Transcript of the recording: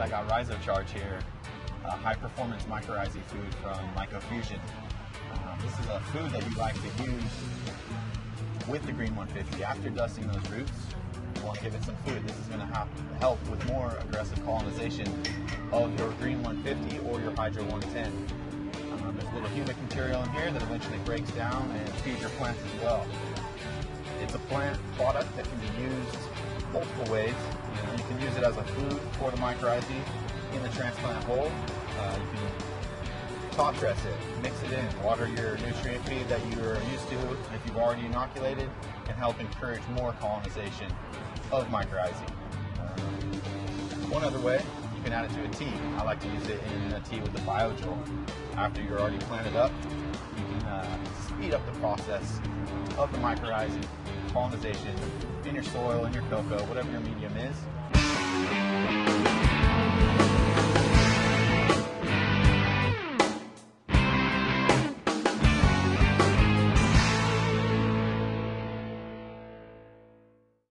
I got Rhizocharge here, a high performance mycorrhizae food from Mycofusion. Um, this is a food that you like to use with the Green 150 after dusting those roots. You want to give it some food. This is going to help with more aggressive colonization of your Green 150 or your Hydro 110. Um, there's a little humic material in here that eventually breaks down and feeds your plants as well. It's a plant product that can be used multiple ways. You, know, you can use it as a food for the mycorrhizae in the transplant hole. Uh, you can top dress it, mix it in, water your nutrient feed that you're used to if you've already inoculated, and help encourage more colonization of mycorrhizae. One other way, you can add it to a tea. I like to use it in a tea with the BioJoule. After you're already planted up, you can uh, speed up the process of the mycorrhizae colonization in your soil, in your coco, whatever your medium is.